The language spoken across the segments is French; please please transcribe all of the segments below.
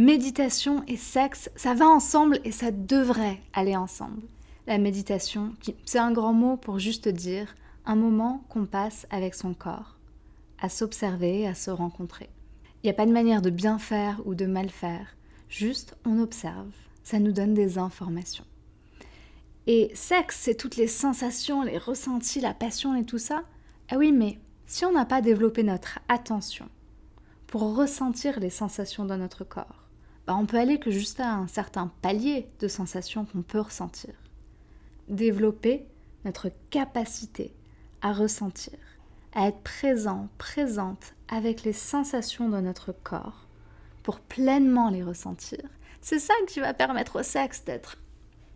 Méditation et sexe, ça va ensemble et ça devrait aller ensemble. La méditation, c'est un grand mot pour juste dire un moment qu'on passe avec son corps, à s'observer, à se rencontrer. Il n'y a pas de manière de bien faire ou de mal faire, juste on observe, ça nous donne des informations. Et sexe, c'est toutes les sensations, les ressentis, la passion et tout ça. Ah oui, mais si on n'a pas développé notre attention pour ressentir les sensations dans notre corps, bah on peut aller que juste à un certain palier de sensations qu'on peut ressentir. Développer notre capacité à ressentir, à être présent, présente avec les sensations de notre corps pour pleinement les ressentir. C'est ça qui va permettre au sexe d'être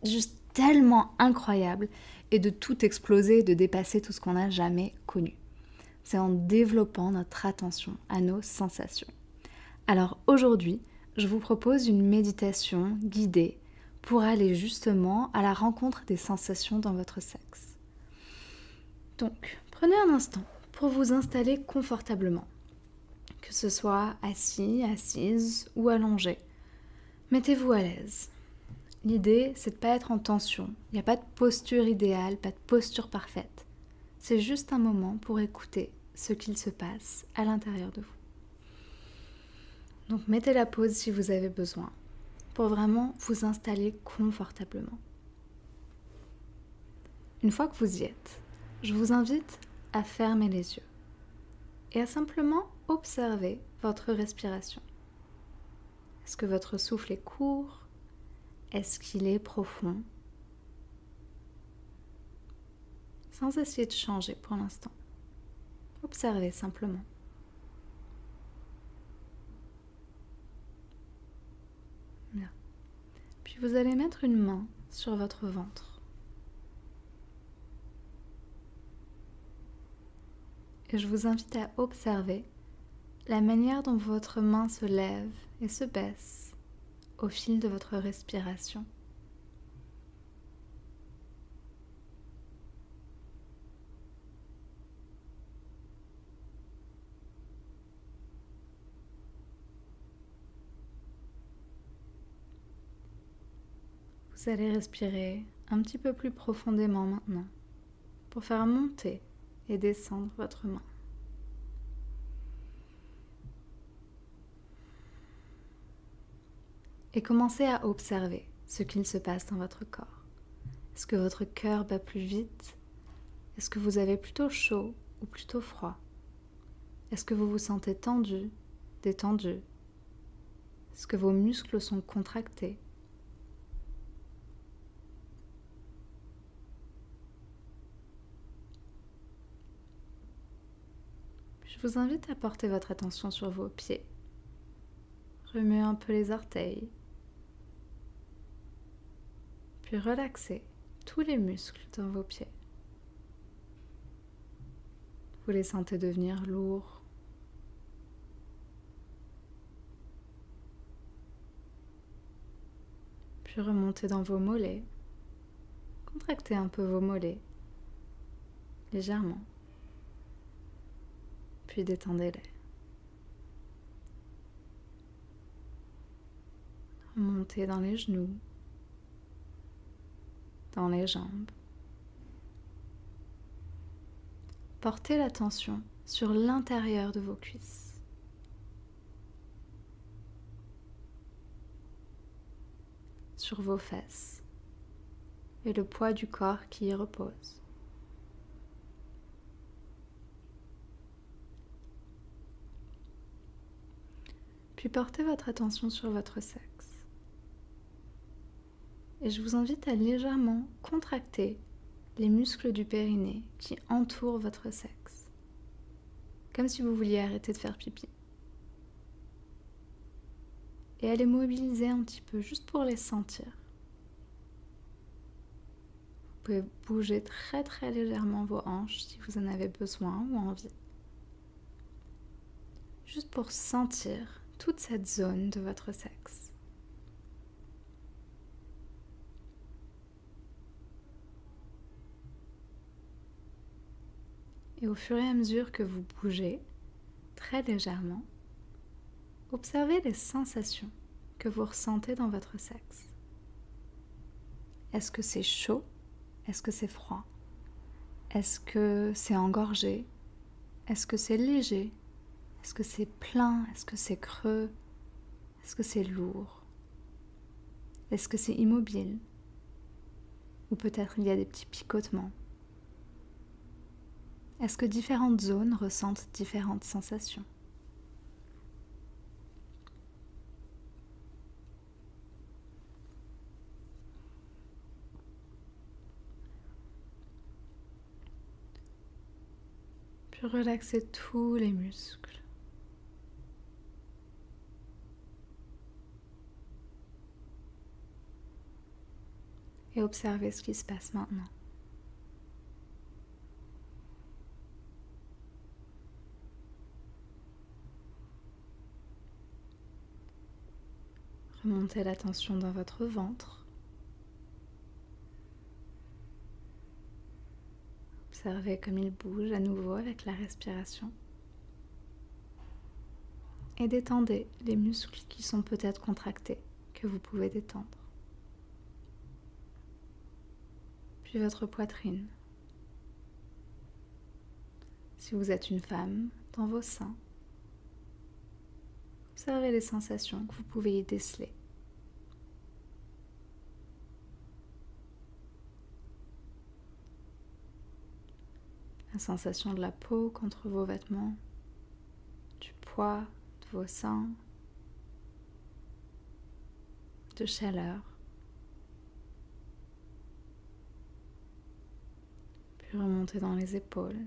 juste tellement incroyable et de tout exploser, de dépasser tout ce qu'on n'a jamais connu c'est en développant notre attention à nos sensations. Alors aujourd'hui, je vous propose une méditation guidée pour aller justement à la rencontre des sensations dans votre sexe. Donc, prenez un instant pour vous installer confortablement, que ce soit assis, assise ou allongé. Mettez-vous à l'aise. L'idée, c'est de ne pas être en tension. Il n'y a pas de posture idéale, pas de posture parfaite. C'est juste un moment pour écouter ce qu'il se passe à l'intérieur de vous. Donc mettez la pause si vous avez besoin pour vraiment vous installer confortablement. Une fois que vous y êtes, je vous invite à fermer les yeux et à simplement observer votre respiration. Est-ce que votre souffle est court? Est-ce qu'il est profond? Sans essayer de changer pour l'instant. Observez simplement. Bien. Vous allez mettre une main sur votre ventre. Et je vous invite à observer la manière dont votre main se lève et se baisse au fil de votre respiration. Vous allez respirer un petit peu plus profondément maintenant pour faire monter et descendre votre main. Et commencez à observer ce qu'il se passe dans votre corps. Est-ce que votre cœur bat plus vite? Est-ce que vous avez plutôt chaud ou plutôt froid? Est-ce que vous vous sentez tendu, détendu? Est-ce que vos muscles sont contractés? Je vous invite à porter votre attention sur vos pieds. Remuez un peu les orteils. Puis relaxez tous les muscles dans vos pieds. Vous les sentez devenir lourds. Puis remontez dans vos mollets. Contractez un peu vos mollets légèrement puis détendez-les. Remontez dans les genoux, dans les jambes. Portez l'attention sur l'intérieur de vos cuisses. Sur vos fesses et le poids du corps qui y repose. Puis portez votre attention sur votre sexe. Et je vous invite à légèrement contracter les muscles du périnée qui entourent votre sexe. Comme si vous vouliez arrêter de faire pipi. Et à les mobiliser un petit peu juste pour les sentir. Vous pouvez bouger très très légèrement vos hanches si vous en avez besoin ou envie. Juste pour sentir toute cette zone de votre sexe. Et au fur et à mesure que vous bougez, très légèrement, observez les sensations que vous ressentez dans votre sexe. Est-ce que c'est chaud? Est-ce que c'est froid? Est-ce que c'est engorgé? Est-ce que c'est léger? Est-ce que c'est plein? Est-ce que c'est creux? Est-ce que c'est lourd? Est-ce que c'est immobile? Ou peut-être il y a des petits picotements? Est-ce que différentes zones ressentent différentes sensations? Relaxer tous les muscles. Et observer ce qui se passe maintenant. Remontez l'attention dans votre ventre. Observez comme il bouge à nouveau avec la respiration. Et détendez les muscles qui sont peut-être contractés, que vous pouvez détendre. Votre poitrine. Si vous êtes une femme, dans vos seins, observez les sensations que vous pouvez y déceler. la sensation de la peau contre vos vêtements, du poids de vos seins, de chaleur. Puis remonter dans les épaules,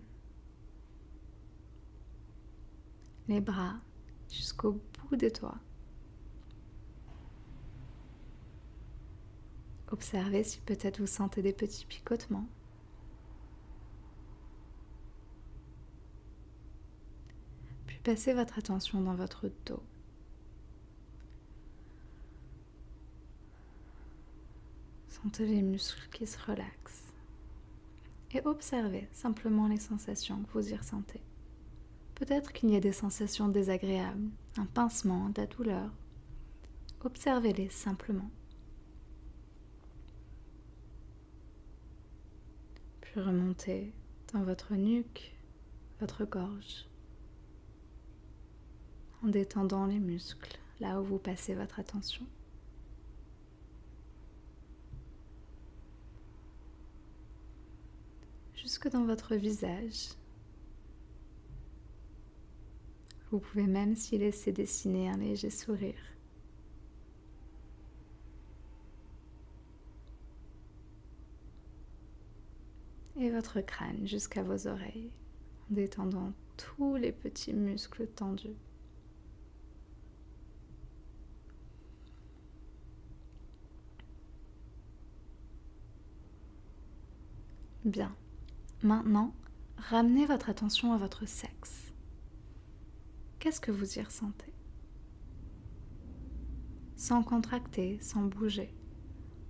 les bras jusqu'au bout des doigts. Observez si peut-être vous sentez des petits picotements. Passez votre attention dans votre dos. Sentez les muscles qui se relaxent. Et observez simplement les sensations que vous y ressentez. Peut-être qu'il y a des sensations désagréables, un pincement, de la douleur. Observez-les simplement. Puis remontez dans votre nuque, votre gorge en détendant les muscles là où vous passez votre attention. Jusque dans votre visage. Vous pouvez même s'y laisser dessiner un léger sourire. Et votre crâne jusqu'à vos oreilles en détendant tous les petits muscles tendus. Bien. Maintenant, ramenez votre attention à votre sexe. Qu'est-ce que vous y ressentez? Sans contracter, sans bouger,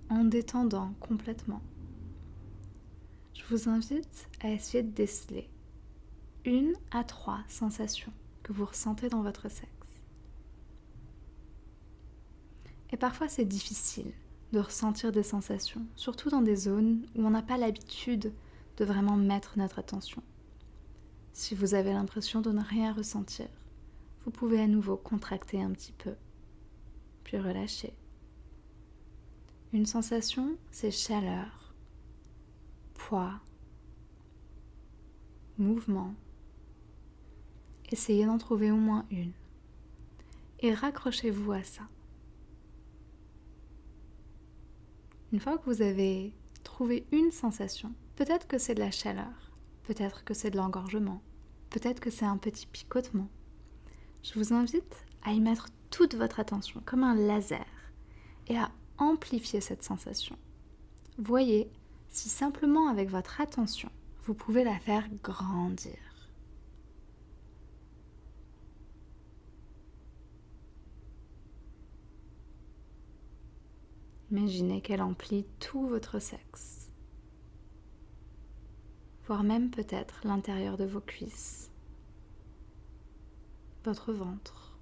en détendant complètement. Je vous invite à essayer de déceler une à trois sensations que vous ressentez dans votre sexe. Et parfois c'est difficile de ressentir des sensations, surtout dans des zones où on n'a pas l'habitude de vraiment mettre notre attention. Si vous avez l'impression de ne rien ressentir, vous pouvez à nouveau contracter un petit peu, puis relâcher. Une sensation, c'est chaleur, poids, mouvement. Essayez d'en trouver au moins une et raccrochez-vous à ça. Une fois que vous avez trouvé une sensation, peut-être que c'est de la chaleur, peut-être que c'est de l'engorgement, peut-être que c'est un petit picotement. Je vous invite à y mettre toute votre attention comme un laser et à amplifier cette sensation. Voyez si simplement avec votre attention, vous pouvez la faire grandir. Imaginez qu'elle emplit tout votre sexe, voire même peut-être l'intérieur de vos cuisses, votre ventre.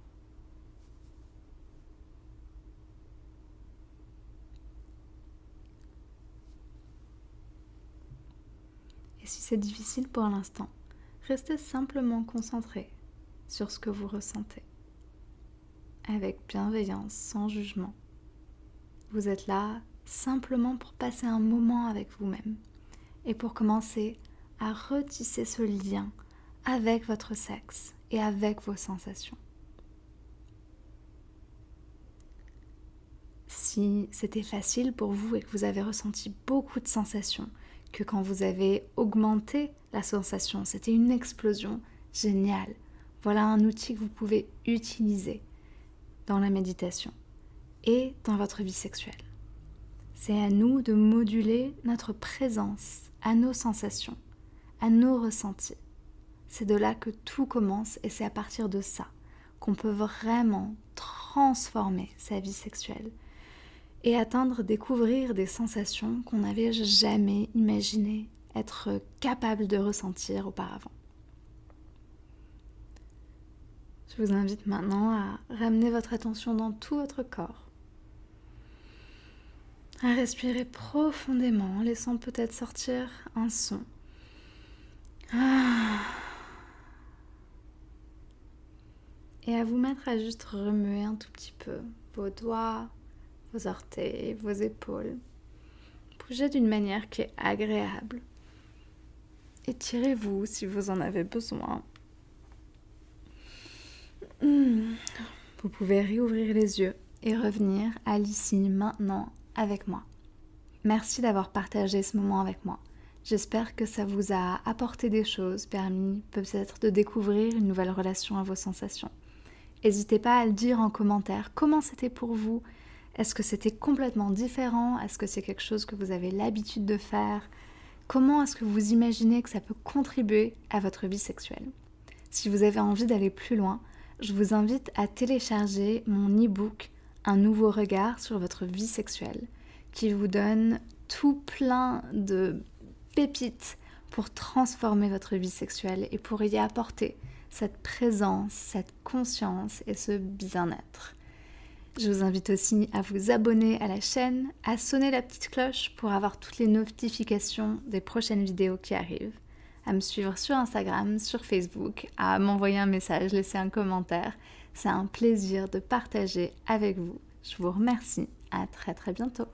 Et si c'est difficile pour l'instant, restez simplement concentré sur ce que vous ressentez. Avec bienveillance, sans jugement. Vous êtes là simplement pour passer un moment avec vous-même et pour commencer à retisser ce lien avec votre sexe et avec vos sensations. Si c'était facile pour vous et que vous avez ressenti beaucoup de sensations, que quand vous avez augmenté la sensation, c'était une explosion, génial. Voilà un outil que vous pouvez utiliser dans la méditation et dans votre vie sexuelle. C'est à nous de moduler notre présence à nos sensations, à nos ressentis. C'est de là que tout commence et c'est à partir de ça qu'on peut vraiment transformer sa vie sexuelle et atteindre, découvrir des sensations qu'on n'avait jamais imaginé être capable de ressentir auparavant. Je vous invite maintenant à ramener votre attention dans tout votre corps, à respirer profondément, laissant peut-être sortir un son. Et à vous mettre à juste remuer un tout petit peu vos doigts, vos orteils, vos épaules. Bougez d'une manière qui est agréable. Étirez-vous si vous en avez besoin. Hmm. Vous pouvez réouvrir les yeux et revenir à l'ici maintenant avec moi. Merci d'avoir partagé ce moment avec moi. J'espère que ça vous a apporté des choses, permis peut-être de découvrir une nouvelle relation à vos sensations. N'hésitez pas à le dire en commentaire comment c'était pour vous, est-ce que c'était complètement différent? Est-ce que c'est quelque chose que vous avez l'habitude de faire? Comment est-ce que vous imaginez que ça peut contribuer à votre vie sexuelle? Si vous avez envie d'aller plus loin, je vous invite à télécharger mon e-book Un nouveau regard sur votre vie sexuelle qui vous donne tout plein de pépites pour transformer votre vie sexuelle et pour y apporter cette présence, cette conscience et ce bien-être. Je vous invite aussi à vous abonner à la chaîne, à sonner la petite cloche pour avoir toutes les notifications des prochaines vidéos qui arrivent, à me suivre sur Instagram, sur Facebook, à m'envoyer un message, laisser un commentaire. C'est un plaisir de partager avec vous. Je vous remercie. À très très bientôt.